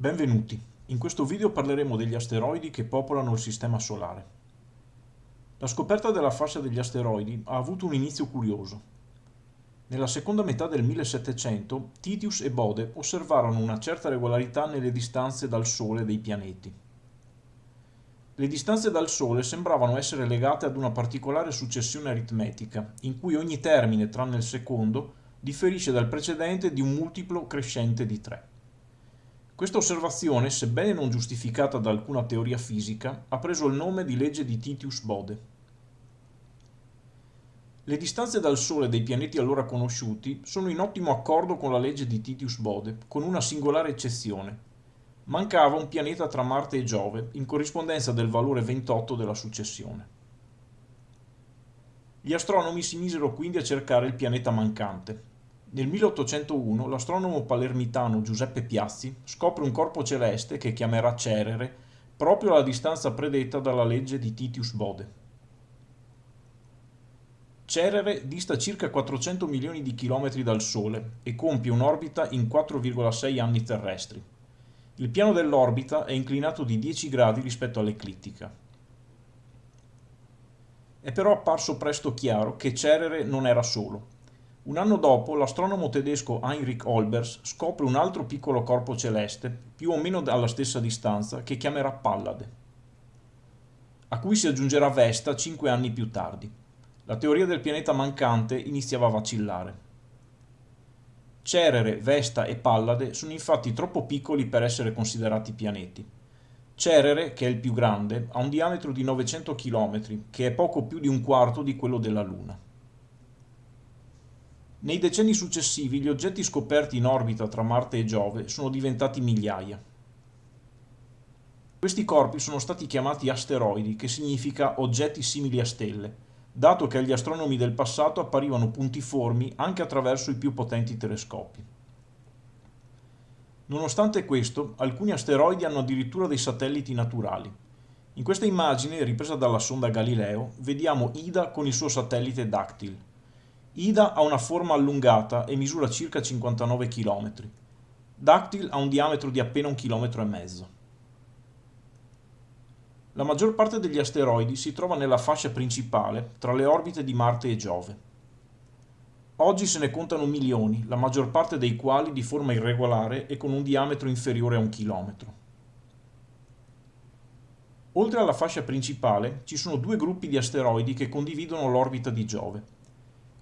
Benvenuti, in questo video parleremo degli asteroidi che popolano il Sistema Solare. La scoperta della fascia degli asteroidi ha avuto un inizio curioso. Nella seconda metà del 1700 Titius e Bode osservarono una certa regolarità nelle distanze dal Sole dei pianeti. Le distanze dal Sole sembravano essere legate ad una particolare successione aritmetica, in cui ogni termine, tranne il secondo, differisce dal precedente di un multiplo crescente di 3. Questa osservazione, sebbene non giustificata da alcuna teoria fisica, ha preso il nome di legge di Titius-Bode. Le distanze dal Sole dei pianeti allora conosciuti sono in ottimo accordo con la legge di Titius-Bode, con una singolare eccezione. Mancava un pianeta tra Marte e Giove, in corrispondenza del valore 28 della successione. Gli astronomi si misero quindi a cercare il pianeta mancante, nel 1801 l'astronomo palermitano Giuseppe Piazzi scopre un corpo celeste che chiamerà Cerere proprio alla distanza predetta dalla legge di Titius Bode. Cerere dista circa 400 milioni di chilometri dal Sole e compie un'orbita in 4,6 anni terrestri. Il piano dell'orbita è inclinato di 10 gradi rispetto all'eclittica. È però apparso presto chiaro che Cerere non era solo un anno dopo l'astronomo tedesco Heinrich Olbers scopre un altro piccolo corpo celeste, più o meno alla stessa distanza, che chiamerà Pallade, a cui si aggiungerà Vesta cinque anni più tardi. La teoria del pianeta mancante iniziava a vacillare. Cerere, Vesta e Pallade sono infatti troppo piccoli per essere considerati pianeti. Cerere, che è il più grande, ha un diametro di 900 km, che è poco più di un quarto di quello della Luna. Nei decenni successivi gli oggetti scoperti in orbita tra Marte e Giove sono diventati migliaia. Questi corpi sono stati chiamati asteroidi, che significa oggetti simili a stelle, dato che agli astronomi del passato apparivano puntiformi anche attraverso i più potenti telescopi. Nonostante questo, alcuni asteroidi hanno addirittura dei satelliti naturali. In questa immagine, ripresa dalla sonda Galileo, vediamo Ida con il suo satellite Dactyl, Ida ha una forma allungata e misura circa 59 km. Dactyl ha un diametro di appena un chilometro e mezzo. La maggior parte degli asteroidi si trova nella fascia principale, tra le orbite di Marte e Giove. Oggi se ne contano milioni, la maggior parte dei quali di forma irregolare e con un diametro inferiore a un chilometro. Oltre alla fascia principale, ci sono due gruppi di asteroidi che condividono l'orbita di Giove.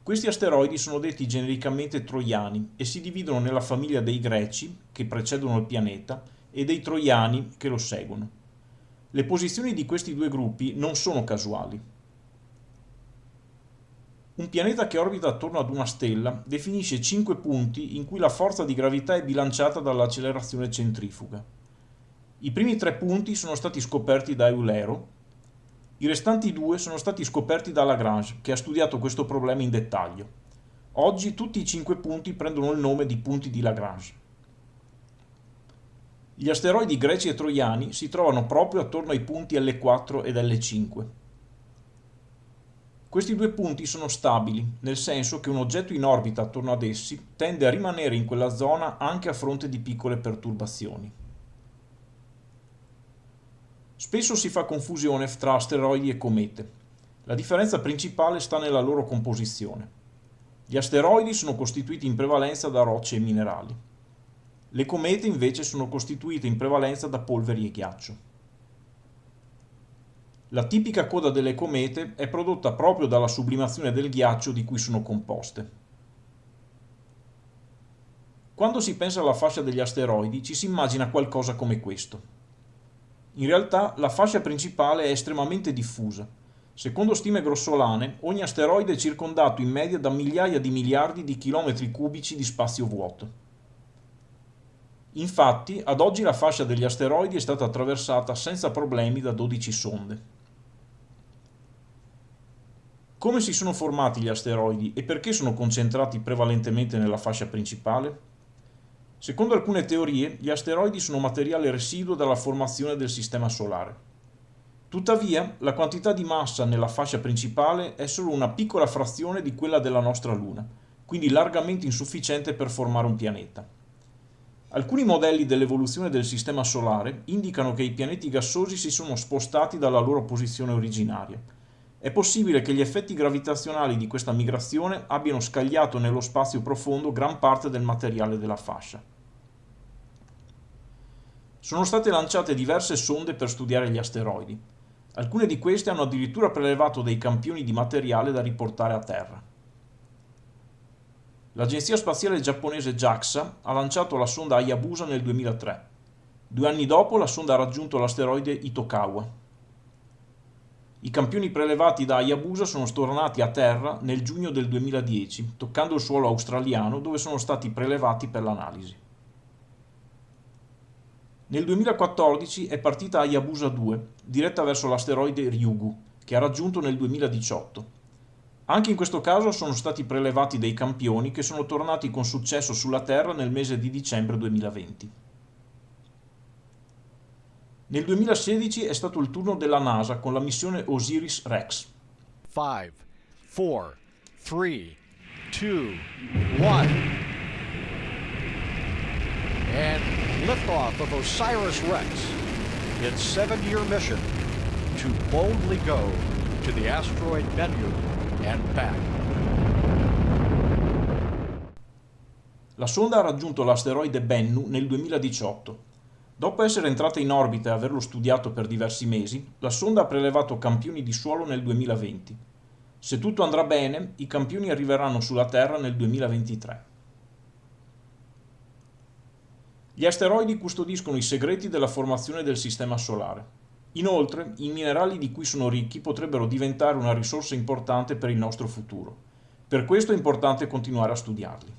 Questi asteroidi sono detti genericamente troiani e si dividono nella famiglia dei greci, che precedono il pianeta, e dei troiani, che lo seguono. Le posizioni di questi due gruppi non sono casuali. Un pianeta che orbita attorno ad una stella definisce cinque punti in cui la forza di gravità è bilanciata dall'accelerazione centrifuga. I primi tre punti sono stati scoperti da Eulero, i restanti due sono stati scoperti da Lagrange, che ha studiato questo problema in dettaglio. Oggi tutti i cinque punti prendono il nome di punti di Lagrange. Gli asteroidi greci e troiani si trovano proprio attorno ai punti L4 ed L5. Questi due punti sono stabili, nel senso che un oggetto in orbita attorno ad essi tende a rimanere in quella zona anche a fronte di piccole perturbazioni. Spesso si fa confusione tra asteroidi e comete. La differenza principale sta nella loro composizione. Gli asteroidi sono costituiti in prevalenza da rocce e minerali. Le comete invece sono costituite in prevalenza da polveri e ghiaccio. La tipica coda delle comete è prodotta proprio dalla sublimazione del ghiaccio di cui sono composte. Quando si pensa alla fascia degli asteroidi ci si immagina qualcosa come questo. In realtà la fascia principale è estremamente diffusa. Secondo stime grossolane, ogni asteroide è circondato in media da migliaia di miliardi di chilometri cubici di spazio vuoto. Infatti, ad oggi la fascia degli asteroidi è stata attraversata senza problemi da 12 sonde. Come si sono formati gli asteroidi e perché sono concentrati prevalentemente nella fascia principale? Secondo alcune teorie, gli asteroidi sono materiale residuo dalla formazione del Sistema Solare. Tuttavia, la quantità di massa nella fascia principale è solo una piccola frazione di quella della nostra Luna, quindi largamente insufficiente per formare un pianeta. Alcuni modelli dell'evoluzione del Sistema Solare indicano che i pianeti gassosi si sono spostati dalla loro posizione originaria. È possibile che gli effetti gravitazionali di questa migrazione abbiano scagliato nello spazio profondo gran parte del materiale della fascia. Sono state lanciate diverse sonde per studiare gli asteroidi. Alcune di queste hanno addirittura prelevato dei campioni di materiale da riportare a Terra. L'agenzia spaziale giapponese JAXA ha lanciato la sonda Hayabusa nel 2003. Due anni dopo la sonda ha raggiunto l'asteroide Itokawa. I campioni prelevati da Hayabusa sono stornati a terra nel giugno del 2010, toccando il suolo australiano dove sono stati prelevati per l'analisi. Nel 2014 è partita Hayabusa 2, diretta verso l'asteroide Ryugu, che ha raggiunto nel 2018. Anche in questo caso sono stati prelevati dei campioni che sono tornati con successo sulla Terra nel mese di dicembre 2020. Nel 2016 è stato il turno della NASA con la missione Osiris-Rex. 5, 4, 3, 2, 1 And liftoff of Osiris-Rex, its seven-year mission to boldly go to the asteroid Bennu and back. La sonda ha raggiunto l'asteroide Bennu nel 2018. Dopo essere entrata in orbita e averlo studiato per diversi mesi, la sonda ha prelevato campioni di suolo nel 2020. Se tutto andrà bene, i campioni arriveranno sulla Terra nel 2023. Gli asteroidi custodiscono i segreti della formazione del Sistema Solare. Inoltre, i minerali di cui sono ricchi potrebbero diventare una risorsa importante per il nostro futuro. Per questo è importante continuare a studiarli.